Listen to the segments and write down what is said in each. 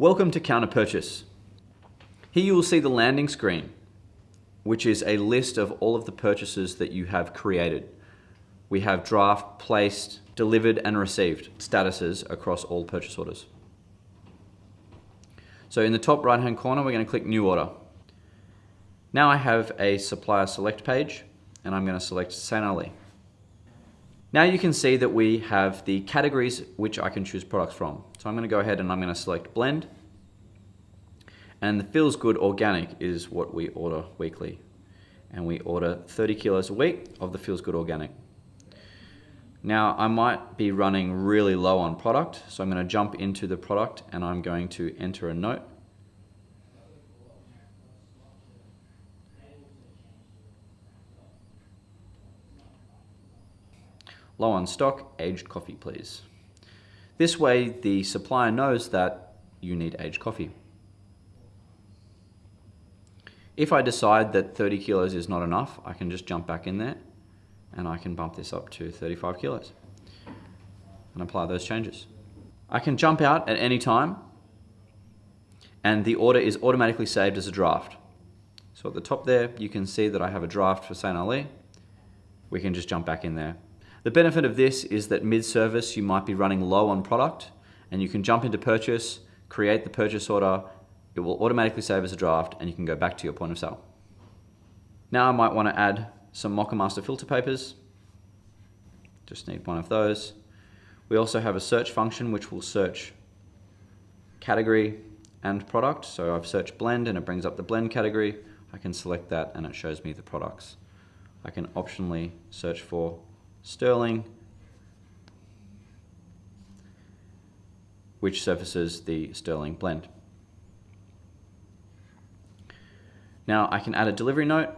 Welcome to Counter Purchase. Here you will see the landing screen, which is a list of all of the purchases that you have created. We have draft, placed, delivered and received statuses across all purchase orders. So in the top right hand corner, we're going to click New Order. Now I have a supplier select page and I'm going to select St. Ali. Now you can see that we have the categories which I can choose products from. So I'm going to go ahead and I'm going to select blend. And the Feels Good Organic is what we order weekly. And we order 30 kilos a week of the Feels Good Organic. Now I might be running really low on product, so I'm going to jump into the product and I'm going to enter a note. Low on stock, aged coffee please. This way the supplier knows that you need aged coffee. If I decide that 30 kilos is not enough, I can just jump back in there and I can bump this up to 35 kilos and apply those changes. I can jump out at any time and the order is automatically saved as a draft. So at the top there, you can see that I have a draft for St. Ali. We can just jump back in there the benefit of this is that mid-service you might be running low on product and you can jump into purchase, create the purchase order, it will automatically save as a draft and you can go back to your point of sale. Now I might want to add some Moccamaster filter papers. Just need one of those. We also have a search function which will search category and product. So I've searched blend and it brings up the blend category. I can select that and it shows me the products. I can optionally search for sterling, which surfaces the sterling blend. Now I can add a delivery note.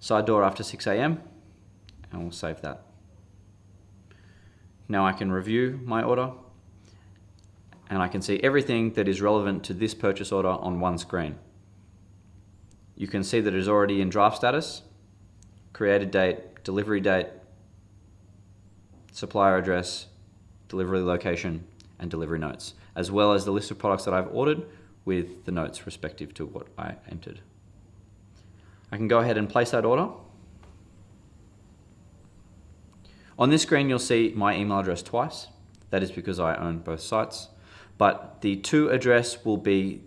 Side door after 6 a.m. and we'll save that. Now I can review my order and I can see everything that is relevant to this purchase order on one screen. You can see that it is already in draft status, created date, delivery date, supplier address, delivery location, and delivery notes, as well as the list of products that I've ordered with the notes respective to what I entered. I can go ahead and place that order. On this screen, you'll see my email address twice. That is because I own both sites but the to address will be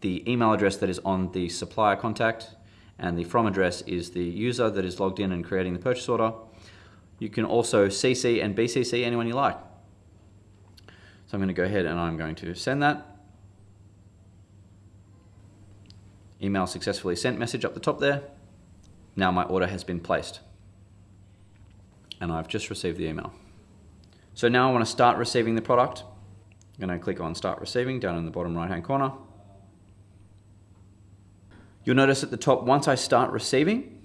the email address that is on the supplier contact and the from address is the user that is logged in and creating the purchase order. You can also CC and BCC anyone you like. So I'm going to go ahead and I'm going to send that. Email successfully sent message up the top there. Now my order has been placed. And I've just received the email. So now I want to start receiving the product. I'm going to click on Start Receiving down in the bottom right hand corner. You'll notice at the top, once I start receiving,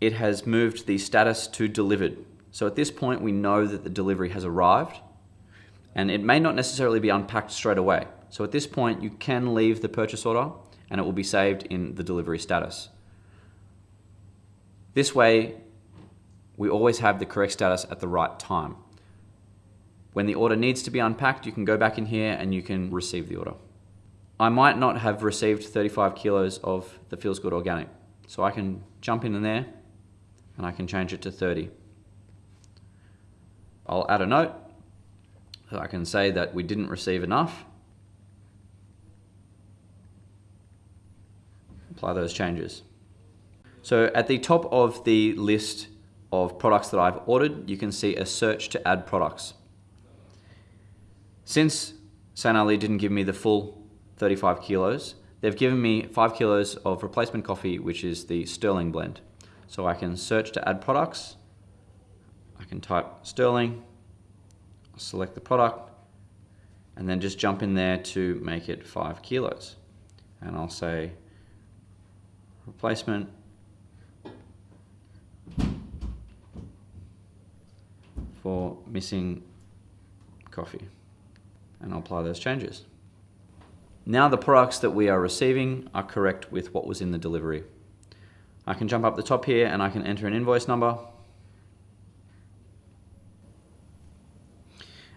it has moved the status to delivered. So at this point, we know that the delivery has arrived and it may not necessarily be unpacked straight away. So at this point, you can leave the purchase order and it will be saved in the delivery status. This way, we always have the correct status at the right time. When the order needs to be unpacked, you can go back in here and you can receive the order. I might not have received 35 kilos of the Feels Good Organic. So I can jump in there and I can change it to 30. I'll add a note. So I can say that we didn't receive enough. Apply those changes. So at the top of the list of products that I've ordered, you can see a search to add products. Since St. Ali didn't give me the full 35 kilos, they've given me 5 kilos of replacement coffee, which is the Sterling blend. So I can search to add products. I can type Sterling, select the product, and then just jump in there to make it 5 kilos. And I'll say replacement for missing coffee and I'll apply those changes. Now the products that we are receiving are correct with what was in the delivery. I can jump up the top here and I can enter an invoice number.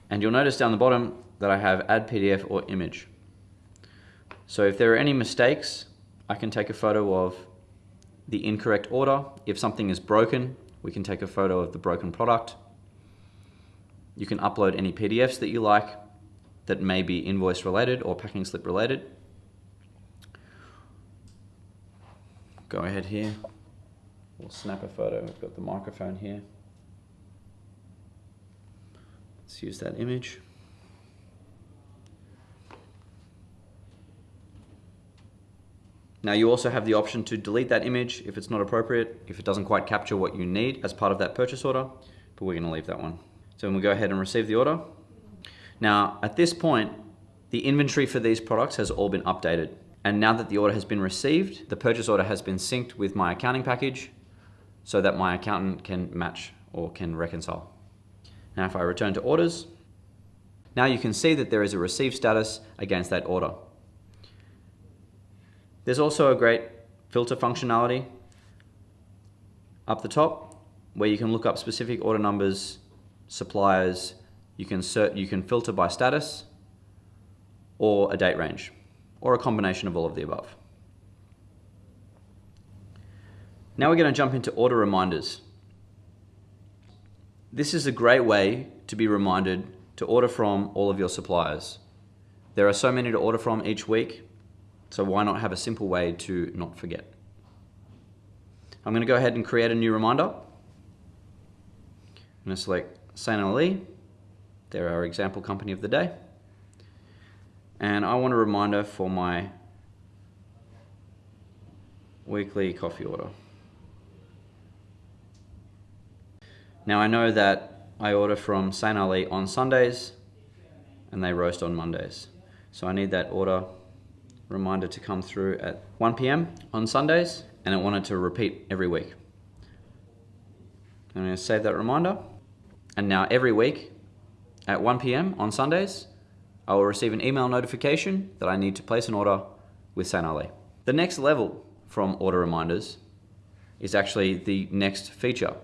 And you'll notice down the bottom that I have add PDF or image. So if there are any mistakes, I can take a photo of the incorrect order. If something is broken, we can take a photo of the broken product. You can upload any PDFs that you like that may be invoice related or packing slip related. Go ahead here. We'll snap a photo. We've got the microphone here. Let's use that image. Now you also have the option to delete that image if it's not appropriate, if it doesn't quite capture what you need as part of that purchase order, but we're gonna leave that one. So when we'll go ahead and receive the order. Now at this point, the inventory for these products has all been updated. And now that the order has been received, the purchase order has been synced with my accounting package so that my accountant can match or can reconcile. Now if I return to orders, now you can see that there is a received status against that order. There's also a great filter functionality up the top where you can look up specific order numbers, suppliers, you can, cert, you can filter by status or a date range or a combination of all of the above. Now we're going to jump into order reminders. This is a great way to be reminded to order from all of your suppliers. There are so many to order from each week so why not have a simple way to not forget? I'm going to go ahead and create a new reminder. I'm going to select St. Ali. They're our example company of the day. And I want a reminder for my weekly coffee order. Now I know that I order from St. Ali on Sundays and they roast on Mondays. So I need that order reminder to come through at 1 p.m. on Sundays and it wanted to repeat every week. I'm going to save that reminder and now every week at 1 p.m. on Sundays I will receive an email notification that I need to place an order with St. Ali. The next level from order reminders is actually the next feature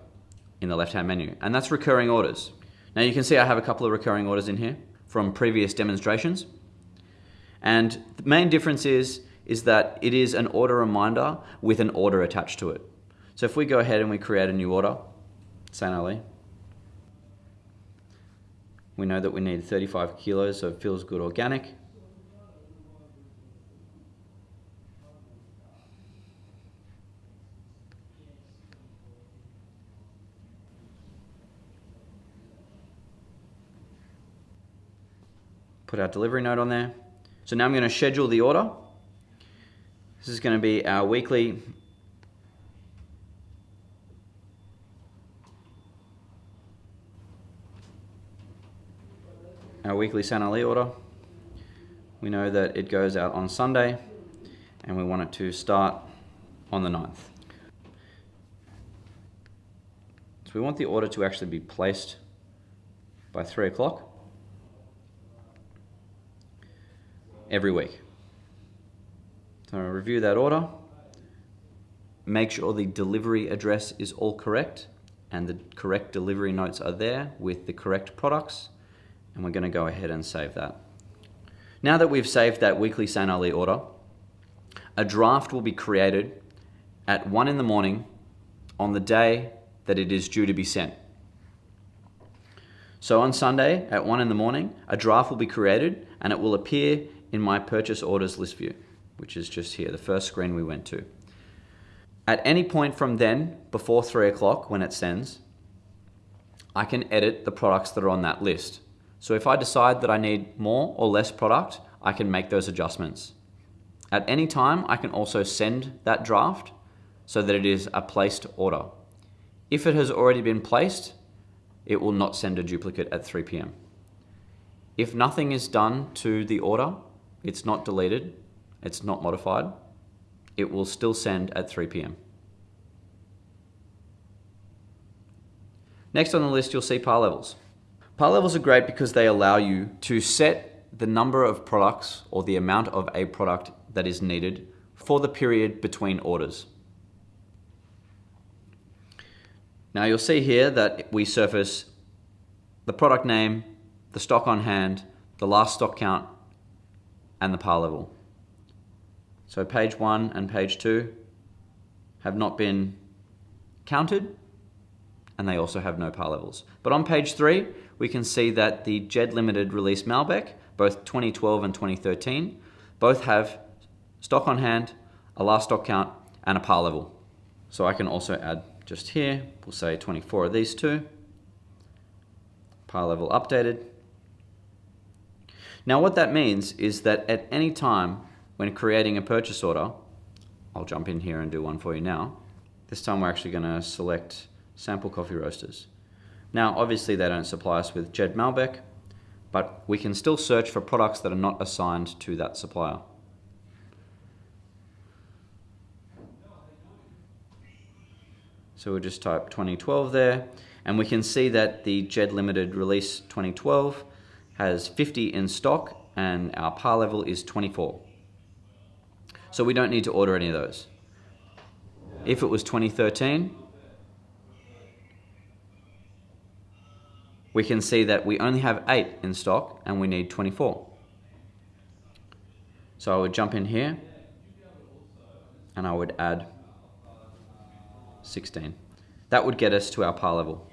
in the left hand menu and that's recurring orders. Now you can see I have a couple of recurring orders in here from previous demonstrations and the main difference is, is that it is an order reminder with an order attached to it. So if we go ahead and we create a new order, St. Ali, we know that we need 35 kilos of Feels Good Organic. Put our delivery note on there. So now I'm going to schedule the order. This is going to be our weekly weekly St. Ali order. We know that it goes out on Sunday and we want it to start on the 9th. So we want the order to actually be placed by 3 o'clock. every week. So review that order. Make sure the delivery address is all correct and the correct delivery notes are there with the correct products. And we're going to go ahead and save that. Now that we've saved that weekly St. Ali order, a draft will be created at 1 in the morning on the day that it is due to be sent. So on Sunday at 1 in the morning, a draft will be created and it will appear in my purchase orders list view, which is just here, the first screen we went to. At any point from then, before three o'clock when it sends, I can edit the products that are on that list. So if I decide that I need more or less product, I can make those adjustments. At any time, I can also send that draft so that it is a placed order. If it has already been placed, it will not send a duplicate at 3 p.m. If nothing is done to the order, it's not deleted, it's not modified, it will still send at 3 p.m. Next on the list, you'll see par levels. Par levels are great because they allow you to set the number of products or the amount of a product that is needed for the period between orders. Now you'll see here that we surface the product name, the stock on hand, the last stock count, and the par level. So page one and page two have not been counted, and they also have no par levels. But on page three, we can see that the Jed Limited release Malbec, both 2012 and 2013, both have stock on hand, a last stock count, and a par level. So I can also add just here, we'll say 24 of these two, par level updated. Now what that means is that at any time when creating a purchase order, I'll jump in here and do one for you now. This time we're actually going to select sample coffee roasters. Now obviously they don't supply us with Jed Malbec, but we can still search for products that are not assigned to that supplier. So we'll just type 2012 there, and we can see that the Jed Limited release 2012 has 50 in stock, and our par level is 24. So we don't need to order any of those. If it was 2013, we can see that we only have 8 in stock and we need 24. So I would jump in here and I would add 16. That would get us to our par level.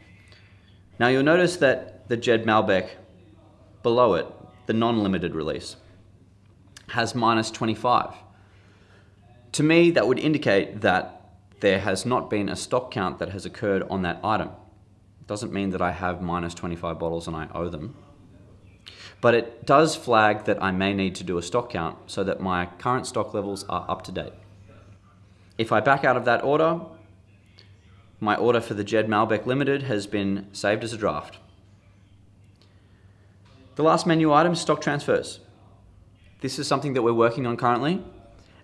Now you'll notice that the Jed Malbec below it, the non-limited release, has minus 25. To me, that would indicate that there has not been a stock count that has occurred on that item. Doesn't mean that I have minus 25 bottles and I owe them. But it does flag that I may need to do a stock count so that my current stock levels are up to date. If I back out of that order, my order for the Jed Malbec Limited has been saved as a draft. The last menu item is stock transfers. This is something that we're working on currently,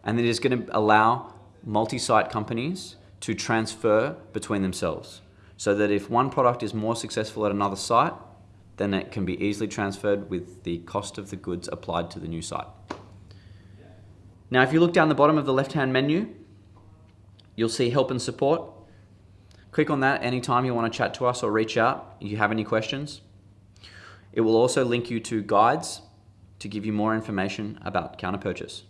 and it is going to allow multi-site companies to transfer between themselves. So that if one product is more successful at another site, then it can be easily transferred with the cost of the goods applied to the new site. Now, if you look down the bottom of the left-hand menu, you'll see help and support. Click on that anytime you want to chat to us or reach out if you have any questions. It will also link you to guides to give you more information about counter purchase.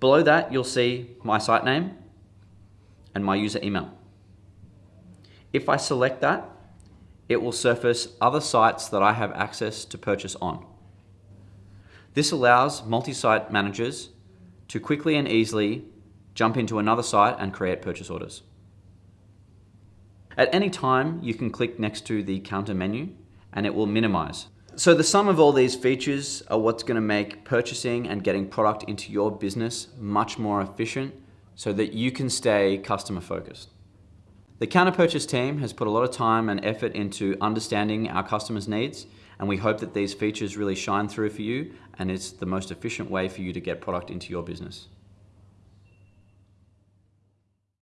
Below that, you'll see my site name and my user email. If I select that, it will surface other sites that I have access to purchase on. This allows multi-site managers to quickly and easily jump into another site and create purchase orders. At any time, you can click next to the counter menu and it will minimize. So the sum of all these features are what's going to make purchasing and getting product into your business much more efficient so that you can stay customer focused. The counter purchase team has put a lot of time and effort into understanding our customers' needs and we hope that these features really shine through for you and it's the most efficient way for you to get product into your business.